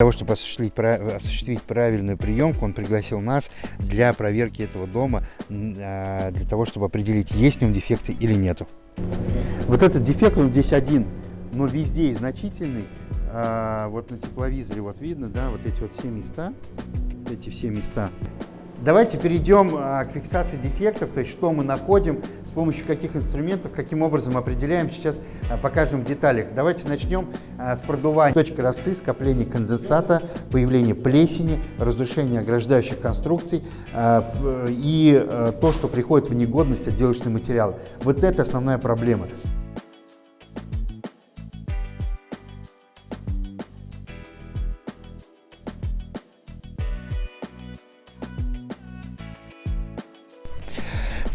Для того, чтобы осуществить, осуществить правильную приемку, он пригласил нас для проверки этого дома, а, для того, чтобы определить, есть в нем дефекты или нету. Вот этот дефект, он здесь один, но везде значительный. А, вот на тепловизоре вот видно, да, вот эти вот все места, эти все места. Давайте перейдем а, к фиксации дефектов, то есть что мы находим, с помощью каких инструментов, каким образом определяем. Сейчас а, покажем в деталях. Давайте начнем а, с продувания. Точка росы, скопление конденсата, появление плесени, разрушение ограждающих конструкций и то, что приходит в негодность отделочный материал. Вот это основная проблема.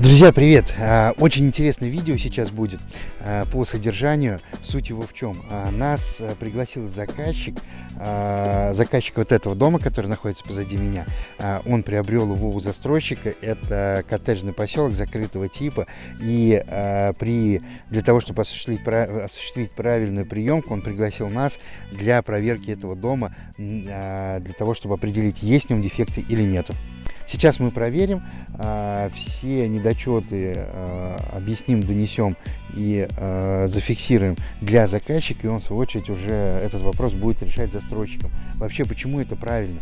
Друзья, привет! А, очень интересное видео сейчас будет а, по содержанию. Суть его в чем? А, нас пригласил заказчик, заказчик вот этого дома, который находится позади меня. Он приобрел его у застройщика. Это коттеджный поселок закрытого типа. И при, для того, чтобы осуществить, осуществить правильную приемку, он пригласил нас для проверки этого дома, для того, чтобы определить, есть в нем дефекты или нету. Сейчас мы проверим э, все недочеты, э, объясним, донесем и э, зафиксируем для заказчика, и он в свою очередь уже этот вопрос будет решать застройщиком. Вообще, почему это правильно?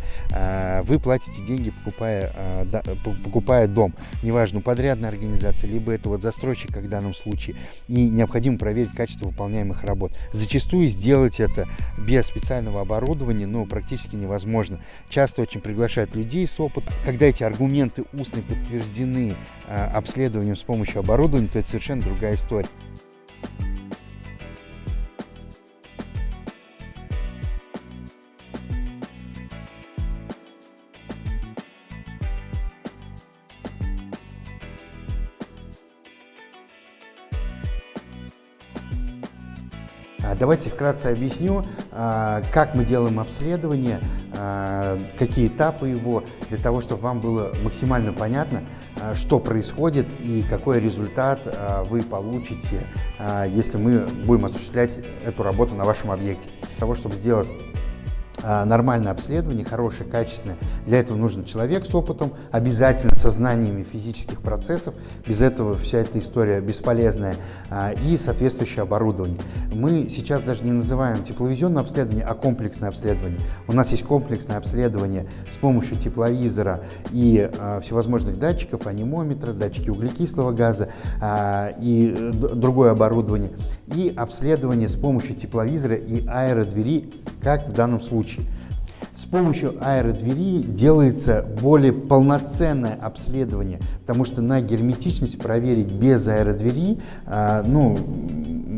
Вы платите деньги, покупая, покупая дом, неважно, подрядная организация, либо это вот застройщик, как в данном случае, и необходимо проверить качество выполняемых работ. Зачастую сделать это без специального оборудования, ну, практически невозможно. Часто очень приглашают людей с опытом, когда эти аргументы устные подтверждены э, обследованием с помощью оборудования, то это совершенно другая история. А, давайте вкратце объясню, а, как мы делаем обследование, а, какие этапы его, для того, чтобы вам было максимально понятно, что происходит и какой результат вы получите, если мы будем осуществлять эту работу на вашем объекте. Для того, чтобы сделать а, нормальное обследование, хорошее, качественное. Для этого нужен человек с опытом, обязательно со знаниями физических процессов. Без этого вся эта история бесполезная. А, и соответствующее оборудование. Мы сейчас даже не называем тепловизионное обследование, а комплексное обследование. У нас есть комплексное обследование с помощью тепловизора и а, всевозможных датчиков, анимометра, датчики углекислого газа и э, другое оборудование. И обследование с помощью тепловизора и аэродвери, как в данном случае. С помощью аэродвери делается более полноценное обследование, потому что на герметичность проверить без аэродвери, а, ну,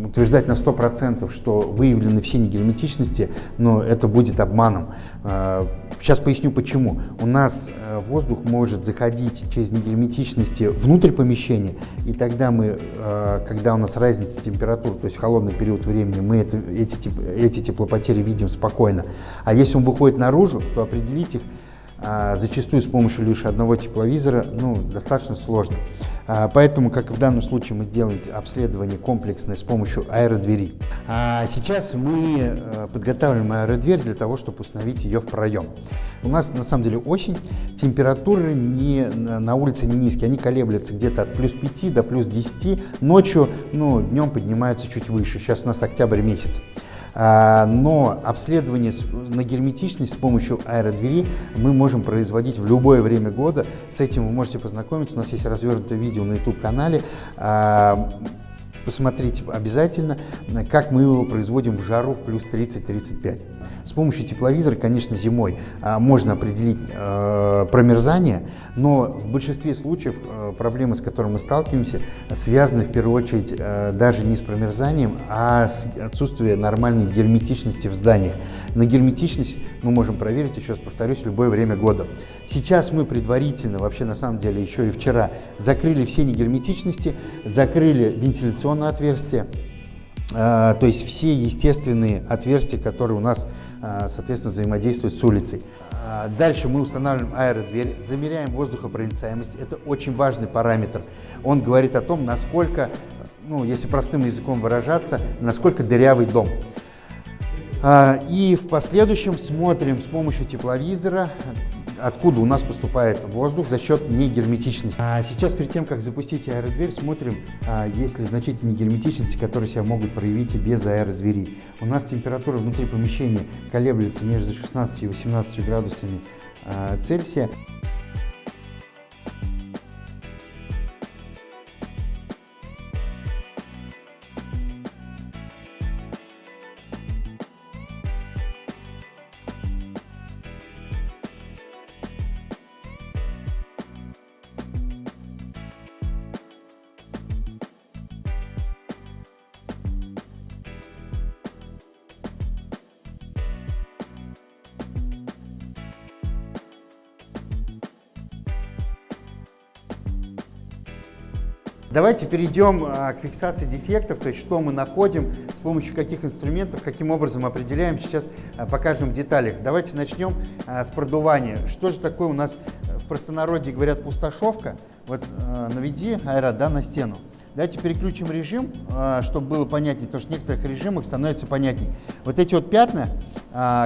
утверждать на 100%, что выявлены все негерметичности, но это будет обманом. А, сейчас поясню почему. У нас воздух может заходить через негерметичности внутрь помещения, и тогда мы, э, когда у нас разница температур, то есть холодный период времени, мы это, эти, эти теплопотери видим спокойно. А если он выходит наружу, то определить их а, зачастую с помощью лишь одного тепловизора ну, достаточно сложно. А, поэтому, как в данном случае, мы делаем обследование комплексное с помощью аэродвери. А сейчас мы э, подготавливаем аэродверь для того, чтобы установить ее в проем. У нас на самом деле осень, температуры не, на улице не низкие, они колеблются где-то от плюс 5 до плюс 10, ночью, ну, днем поднимаются чуть выше, сейчас у нас октябрь месяц. А, но обследование на герметичность с помощью аэродвери мы можем производить в любое время года. С этим вы можете познакомиться. У нас есть развернутое видео на YouTube-канале. Посмотрите обязательно, как мы его производим в жару в плюс 30-35. С помощью тепловизора, конечно, зимой а, можно определить э, промерзание, но в большинстве случаев э, проблемы, с которыми мы сталкиваемся, связаны в первую очередь э, даже не с промерзанием, а с отсутствием нормальной герметичности в зданиях. На герметичность мы можем проверить, еще раз повторюсь, любое время года. Сейчас мы предварительно, вообще на самом деле еще и вчера, закрыли все негерметичности, закрыли вентиляционное отверстие, то есть все естественные отверстия, которые у нас а, соответственно, взаимодействует с улицей. А, дальше мы устанавливаем аэродверь, замеряем воздухопроницаемость. Это очень важный параметр. Он говорит о том, насколько, ну, если простым языком выражаться, насколько дырявый дом. А, и в последующем смотрим с помощью тепловизора, откуда у нас поступает воздух за счет негерметичности. А сейчас перед тем, как запустить аэродверь, смотрим, а, есть ли значительные герметичности, которые себя могут проявить и без аэродвери. У нас температура внутри помещения колеблется между 16 и 18 градусами а, Цельсия. Давайте перейдем а, к фиксации дефектов, то есть что мы находим, с помощью каких инструментов, каким образом определяем, сейчас а, покажем в деталях. Давайте начнем а, с продувания. Что же такое у нас в простонародье говорят пустошовка? Вот наведи аэро да, на стену. Давайте переключим режим, чтобы было понятнее, потому что в некоторых режимах становится понятнее. Вот эти вот пятна,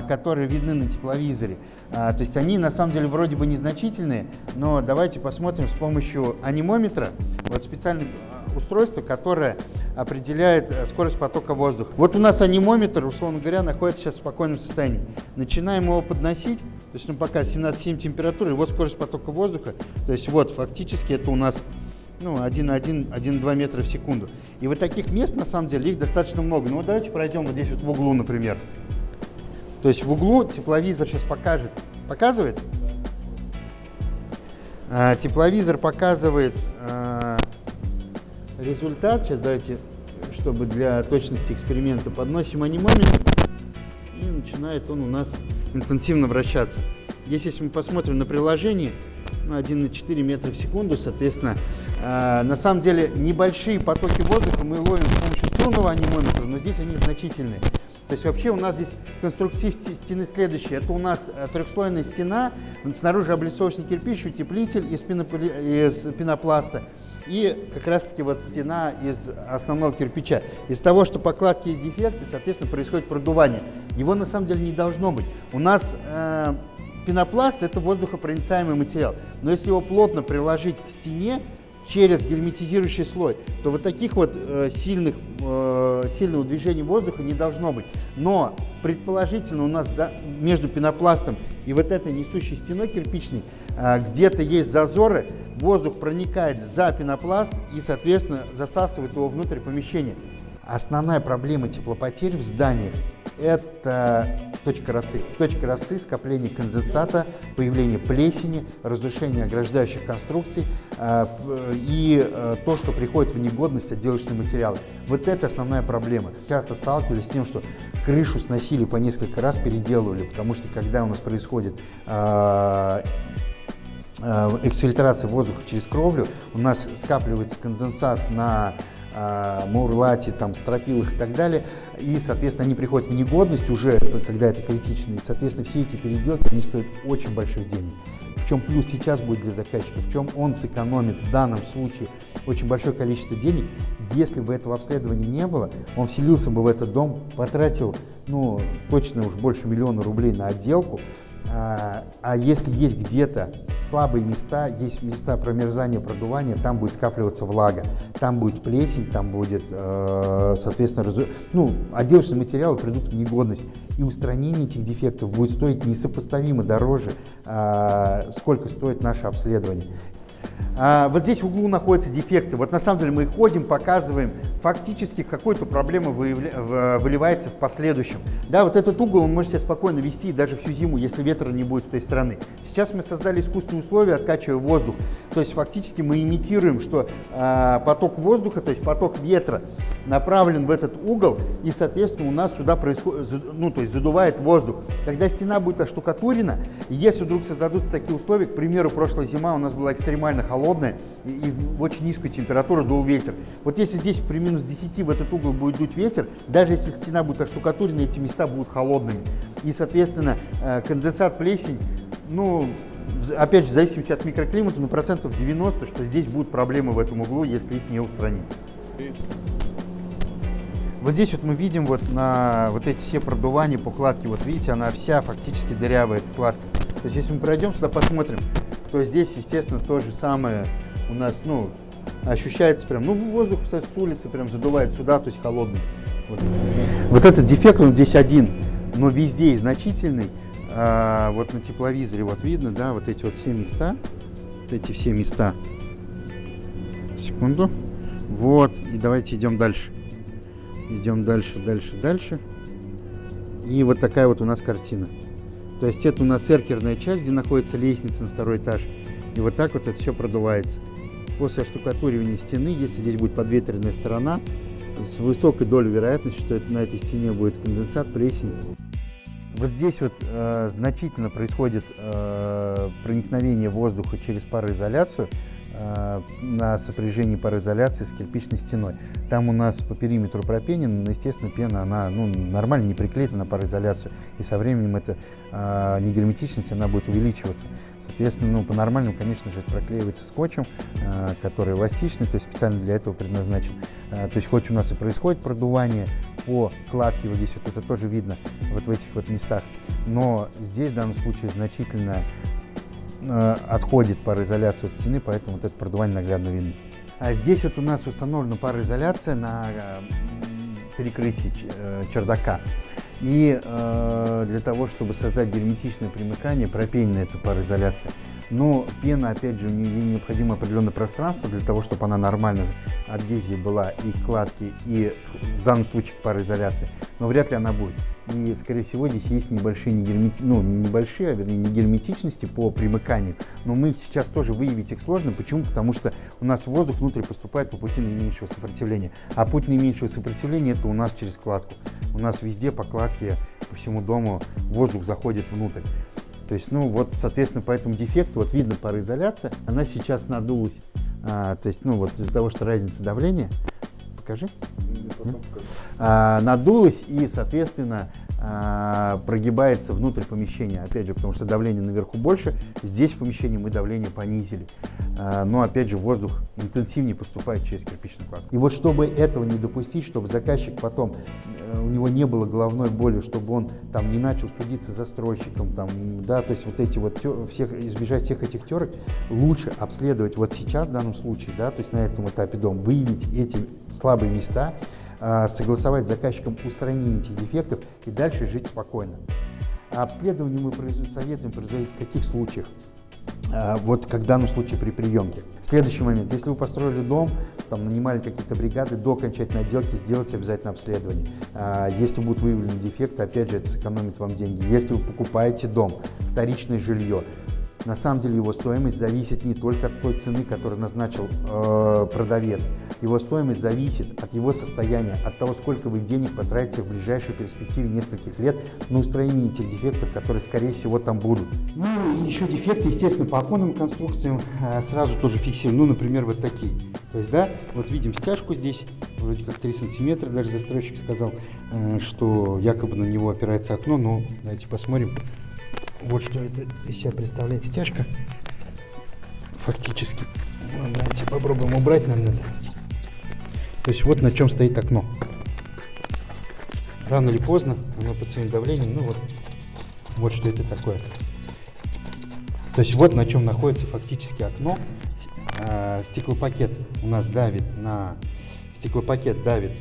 которые видны на тепловизоре, то есть они на самом деле вроде бы незначительные, но давайте посмотрим с помощью анимометра, вот специальное устройство, которое определяет э, скорость потока воздуха. Вот у нас анимометр, условно говоря, находится сейчас в спокойном состоянии. Начинаем его подносить, то есть ну, пока 17,7 температура, и вот скорость потока воздуха, то есть вот фактически это у нас ну, 1,1-1,2 метра в секунду. И вот таких мест, на самом деле, их достаточно много. Ну, вот давайте пройдем вот здесь вот в углу, например. То есть в углу тепловизор сейчас покажет. Показывает? А, тепловизор показывает а, результат. Сейчас давайте, чтобы для точности эксперимента подносим анимометр. И начинает он у нас интенсивно вращаться. Здесь, если мы посмотрим на приложение, ну, 1,4 метра в секунду, соответственно, э, на самом деле небольшие потоки воздуха мы ловим с помощью струнного анимометра, но здесь они значительные. То есть вообще у нас здесь конструктив стены следующий. Это у нас э, трехслойная стена, снаружи облицовочный кирпич, утеплитель из, пенополи... из пенопласта и как раз таки вот стена из основного кирпича. Из того, что покладки есть дефекты, соответственно, происходит продувание. Его на самом деле не должно быть. У нас э, пенопласт это воздухопроницаемый материал, но если его плотно приложить к стене, через герметизирующий слой, то вот таких вот э, сильных, э, сильного движения воздуха не должно быть. Но предположительно у нас за, между пенопластом и вот этой несущей стеной кирпичной э, где-то есть зазоры, воздух проникает за пенопласт и, соответственно, засасывает его внутрь помещения. Основная проблема теплопотерь в зданиях – это точка росы. Точка росы – скопление конденсата, появление плесени, разрушение ограждающих конструкций э, и э, то, что приходит в негодность отделочные материалы. Вот это основная проблема. Часто сталкивались с тем, что крышу сносили по несколько раз, переделывали, потому что когда у нас происходит э, эксфильтрация воздуха через кровлю, у нас скапливается конденсат на а, мурлате, там, стропилах и так далее. И, соответственно, они приходят в негодность уже, когда это критично. И, соответственно, все эти переделки, они стоят очень больших денег. В чем плюс сейчас будет для заказчика, в чем он сэкономит в данном случае очень большое количество денег. Если бы этого обследования не было, он вселился бы в этот дом, потратил, ну, точно уж больше миллиона рублей на отделку, а, а если есть где-то слабые места, есть места промерзания, продувания, там будет скапливаться влага, там будет плесень, там будет, э, соответственно, ну, отделочные материалы придут в негодность. И устранение этих дефектов будет стоить несопоставимо дороже, э, сколько стоит наше обследование. А, вот здесь в углу находятся дефекты. Вот на самом деле мы ходим, показываем, фактически какой-то проблема выявля... выливается в последующем. Да, вот этот угол он может себя спокойно вести даже всю зиму, если ветра не будет с той стороны. Сейчас мы создали искусственные условия, откачивая воздух. То есть фактически мы имитируем, что э, поток воздуха, то есть поток ветра направлен в этот угол, и, соответственно, у нас сюда происходит, ну, то есть задувает воздух. Когда стена будет оштукатурена, если вдруг создадутся такие условия, к примеру, прошлая зима у нас была экстремально холодная, и, и очень низкую температуру дул ветер. Вот если здесь при минус 10 в этот угол будет дуть ветер, даже если стена будет оштукатурена, эти места будут холодными. И, соответственно, э, конденсат, плесень, ну, опять же, в зависимости от микроклимата, но процентов 90, что здесь будут проблемы в этом углу, если их не устранить. Вот здесь вот мы видим вот на вот эти все продувания по кладке, вот видите, она вся фактически дырявая, эта кладка. То есть если мы пройдем сюда, посмотрим, то здесь, естественно, то же самое у нас, ну, ощущается прям, ну, воздух, кстати, с улицы прям задувает сюда, то есть холодный. Вот, вот этот дефект, он здесь один, но везде и значительный. А, вот на тепловизоре вот видно, да, вот эти вот все места, вот эти все места. Секунду. Вот, и давайте идем дальше. Идем дальше, дальше, дальше. И вот такая вот у нас картина. То есть это у нас эркерная часть, где находится лестница на второй этаж. И вот так вот это все продувается. После оштукатуривания стены, если здесь будет подветренная сторона, с высокой долей вероятности, что это, на этой стене будет конденсат, плесень. Вот здесь вот э, значительно происходит э, проникновение воздуха через пароизоляцию. Э, на сопряжении пароизоляции с кирпичной стеной. Там у нас по периметру пропенен, но, естественно, пена, она ну, нормально не приклеена на пароизоляцию, и со временем эта э, негерметичность, она будет увеличиваться. Соответственно, ну, по-нормальному, конечно же, это проклеивается скотчем, э, который эластичный, то есть специально для этого предназначен. Э, то есть хоть у нас и происходит продувание по кладке, вот здесь вот это тоже видно, вот в этих вот местах, но здесь в данном случае значительно отходит пароизоляция от стены, поэтому вот это продувание наглядно видно. А здесь вот у нас установлена пароизоляция на э, перекрытии э, чердака. И э, для того, чтобы создать герметичное примыкание, пропенена эта пароизоляция. Но пена, опять же, у нее необходимо определенное пространство для того, чтобы она нормально адгезии была и кладки, и в данном случае пароизоляции. Но вряд ли она будет. И, скорее всего, здесь есть небольшие, не ну, небольшие, а вернее, не герметичности по примыканию. Но мы сейчас тоже выявить их сложно. Почему? Потому что у нас воздух внутрь поступает по пути наименьшего сопротивления. А путь наименьшего сопротивления это у нас через кладку. У нас везде по кладке, по всему дому воздух заходит внутрь. То есть, ну вот, соответственно, по этому дефекту, вот видно пароизоляция, она сейчас надулась. А, то есть, ну вот из-за того, что разница давления, покажи. А, надулась и, соответственно, а, прогибается внутрь помещения. Опять же, потому что давление наверху больше, здесь в помещении мы давление понизили. А, но, опять же, воздух интенсивнее поступает через кирпичную кладку. И вот чтобы этого не допустить, чтобы заказчик потом, э, у него не было головной боли, чтобы он там не начал судиться застройщиком, там, да, то есть вот эти вот, всех, избежать всех этих терок, лучше обследовать вот сейчас в данном случае, да, то есть на этом этапе дом, выявить эти слабые места, согласовать с заказчиком устранение этих дефектов и дальше жить спокойно. А обследование мы советуем производить в каких случаях? А, вот как в данном случае при приемке. Следующий момент. Если вы построили дом, там нанимали какие-то бригады, до окончательной отделки сделайте обязательно обследование. А, если будут выявлены дефекты, опять же, это сэкономит вам деньги. Если вы покупаете дом, вторичное жилье, на самом деле его стоимость зависит не только от той цены, которую назначил э, продавец. Его стоимость зависит от его состояния, от того, сколько вы денег потратите в ближайшей перспективе нескольких лет на устранение тех дефектов, которые, скорее всего, там будут. Ну и еще дефекты, естественно, по оконным конструкциям э, сразу тоже фиксируем. Ну, например, вот такие. То есть, да, вот видим стяжку здесь, вроде как 3 сантиметра, даже застройщик сказал, э, что якобы на него опирается окно, но давайте посмотрим. Вот что это из себя представляет стяжка. Фактически. Давайте попробуем убрать нам надо. То есть вот на чем стоит окно. Рано или поздно оно под своим давлением, ну вот, вот что это такое. То есть вот на чем находится фактически окно. А, стеклопакет у нас давит на стеклопакет давит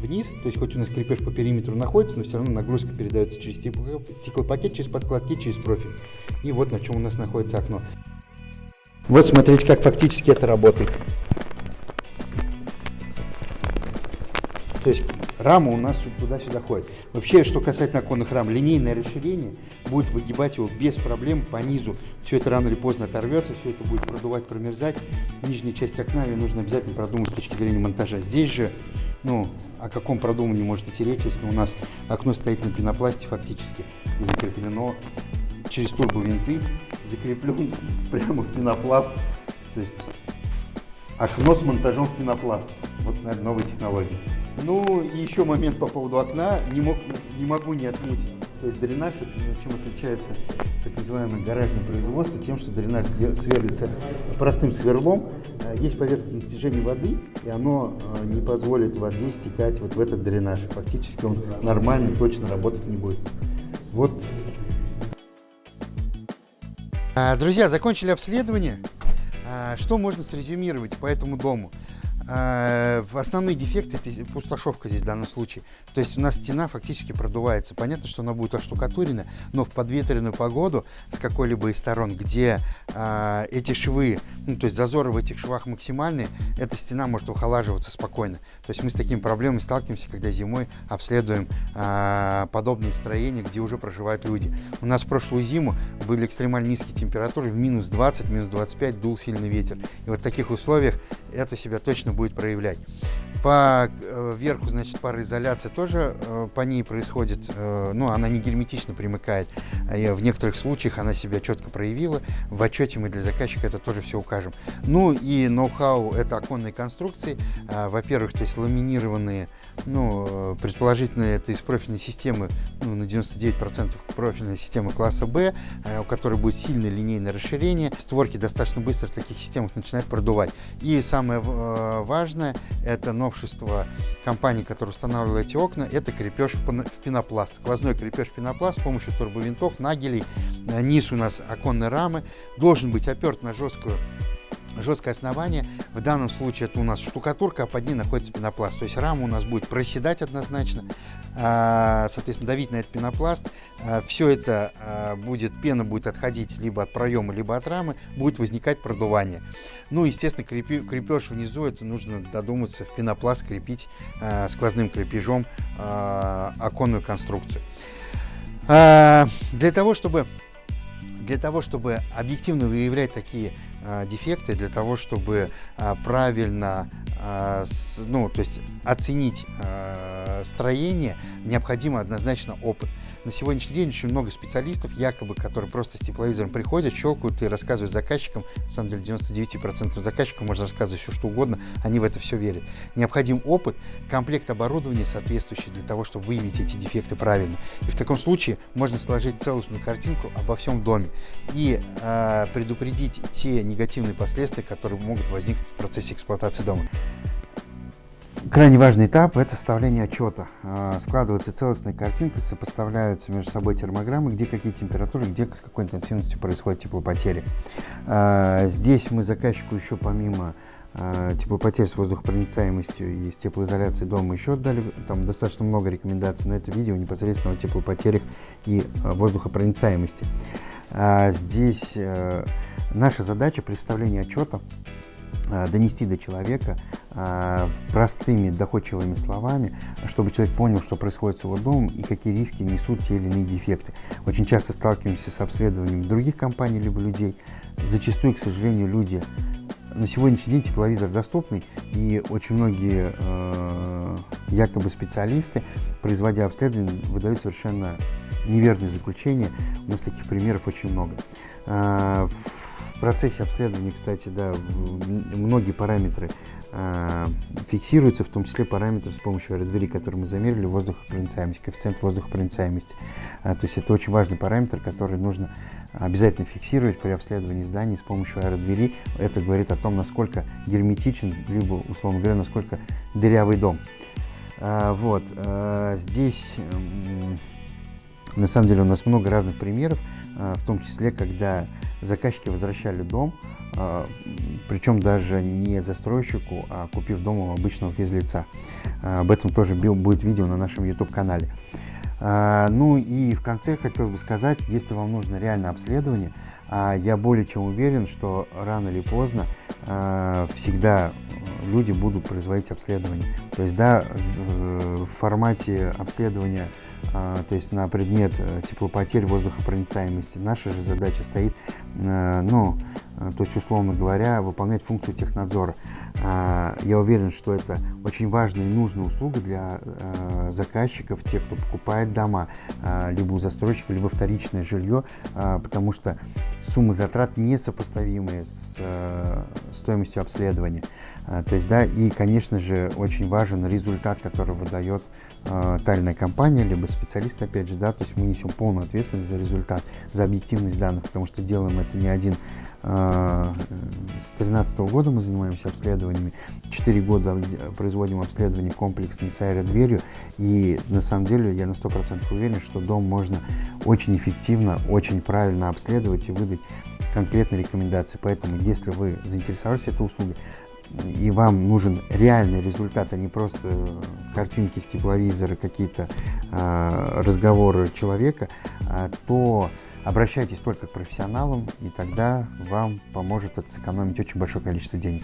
вниз, то есть хоть у нас крепеж по периметру находится, но все равно нагрузка передается через стеклопакет, через подкладки, через профиль. И вот на чем у нас находится окно. Вот смотрите, как фактически это работает. То есть рама у нас туда-сюда ходит. Вообще, что касательно оконных рам, линейное расширение будет выгибать его без проблем по низу. Все это рано или поздно оторвется, все это будет продувать, промерзать. Нижняя часть окна ее нужно обязательно продумать с точки зрения монтажа. Здесь же ну, о каком продумании может идти речь, если у нас окно стоит на пенопласте фактически и закреплено через турбовинты, закреплен прямо в пенопласт. То есть окно с монтажом в пенопласт. Вот, наверное, новая технология. Ну, и еще момент по поводу окна. Не, мог, не могу не отметить. То есть дренаж, чем отличается так называемое гаражное производство, тем, что дренаж сверлится простым сверлом, э, есть поверхностное натяжение воды, и оно э, не позволит воде стекать вот в этот дренаж. Фактически он нормально, точно работать не будет. Вот. А, друзья, закончили обследование. А, что можно срезюмировать по этому дому? А, основные дефекты это пустошовка здесь в данном случае. То есть у нас стена фактически продувается. Понятно, что она будет оштукатурена, но в подветренную погоду с какой-либо из сторон, где э, эти швы, ну то есть зазоры в этих швах максимальные, эта стена может охолаживаться спокойно. То есть мы с такими проблемами сталкиваемся, когда зимой обследуем э, подобные строения, где уже проживают люди. У нас прошлую зиму были экстремально низкие температуры, в минус 20, минус 25 дул сильный ветер. И вот в таких условиях это себя точно будет проявлять. По э, верху, значит, пароизоляция тоже э, по ней происходит, э, ну, она не герметично примыкает. В некоторых случаях она себя четко проявила. В отчете мы для заказчика это тоже все укажем. Ну и ноу-хау – это оконные конструкции. Во-первых, то есть ламинированные, ну, предположительно, это из профильной системы, ну, на 99% профильной системы класса B, у которой будет сильное линейное расширение. Створки достаточно быстро в таких системах начинают продувать. И самое важное – это новшество компании, которая устанавливала эти окна, это крепеж в пенопласт. Сквозной крепеж в пенопласт с помощью турбовинтов, нагелей. Э, низ у нас оконной рамы. Должен быть оперт на жесткую жесткое основание. В данном случае это у нас штукатурка, а под ней находится пенопласт. То есть рама у нас будет проседать однозначно, а, соответственно, давить на этот пенопласт. А, Все это а, будет, пена будет отходить либо от проема, либо от рамы, будет возникать продувание. Ну, естественно, крепеж внизу, это нужно додуматься в пенопласт крепить сквозным крепежом оконную конструкцию. Для того, чтобы для того, чтобы объективно выявлять такие э, дефекты, для того, чтобы э, правильно э, с, ну, то есть оценить э, строение, необходимо однозначно опыт. На сегодняшний день очень много специалистов, якобы, которые просто с тепловизором приходят, щелкают и рассказывают заказчикам. На самом деле 99% заказчиков можно рассказывать все, что угодно, они в это все верят. Необходим опыт, комплект оборудования соответствующий для того, чтобы выявить эти дефекты правильно. И в таком случае можно сложить целостную картинку обо всем доме и э, предупредить те негативные последствия, которые могут возникнуть в процессе эксплуатации дома. Крайне важный этап – это составление отчета. А, складывается целостная картинка, сопоставляются между собой термограммы, где какие температуры, где с какой интенсивностью происходят теплопотери. А, здесь мы заказчику еще помимо а, теплопотерь с воздухопроницаемостью и с теплоизоляцией дома еще дали там достаточно много рекомендаций, но это видео непосредственно о теплопотерях и воздухопроницаемости. Здесь э, наша задача представления отчета донести до человека э, простыми, доходчивыми словами, чтобы человек понял, что происходит с его домом и какие риски несут те или иные дефекты. Очень часто сталкиваемся с обследованием других компаний либо людей. Зачастую, к сожалению, люди на сегодняшний день тепловизор доступный, и очень многие э, якобы специалисты, производя обследование, выдают совершенно неверные заключения. У нас таких примеров очень много. Э, процессе обследования, кстати, да, многие параметры э, фиксируются, в том числе параметры с помощью аэродвери, которые мы замерили, воздухопроницаемость, коэффициент воздухопроницаемости. Э, то есть это очень важный параметр, который нужно обязательно фиксировать при обследовании зданий с помощью аэродвери. Это говорит о том, насколько герметичен, либо, условно говоря, насколько дырявый дом. Э, вот, э, здесь... На самом деле у нас много разных примеров, в том числе, когда заказчики возвращали дом, а, причем даже не застройщику, а купив дом у обычного физлица. А, об этом тоже будет видео на нашем YouTube-канале. А, ну и в конце хотелось бы сказать, если вам нужно реальное обследование, я более чем уверен, что рано или поздно всегда люди будут производить обследование. То есть, да, в формате обследования а, то есть на предмет э, теплопотерь, воздухопроницаемости. Наша же задача стоит, э, ну, а, то есть, условно говоря, выполнять функцию технадзора. А, я уверен, что это очень важная и нужная услуга для а, заказчиков, тех, кто покупает дома, либо у застройщика, либо вторичное жилье, потому что суммы затрат несопоставимые с стоимостью обследования. То есть, да, и, конечно же, очень важен результат, который выдает тайная компания, либо специалист, опять же, да, то есть мы несем полную ответственность за результат, за объективность данных, потому что делаем это не один а, с 2013 года мы занимаемся обследованиями. Четыре года производим обследование комплексной с аэродверью. И на самом деле я на 100% уверен, что дом можно очень эффективно, очень правильно обследовать и выдать конкретные рекомендации. Поэтому, если вы заинтересовались этой услугой, и вам нужен реальный результат, а не просто картинки с тепловизора, какие-то э, разговоры человека, э, то Обращайтесь только к профессионалам, и тогда вам поможет это сэкономить очень большое количество денег.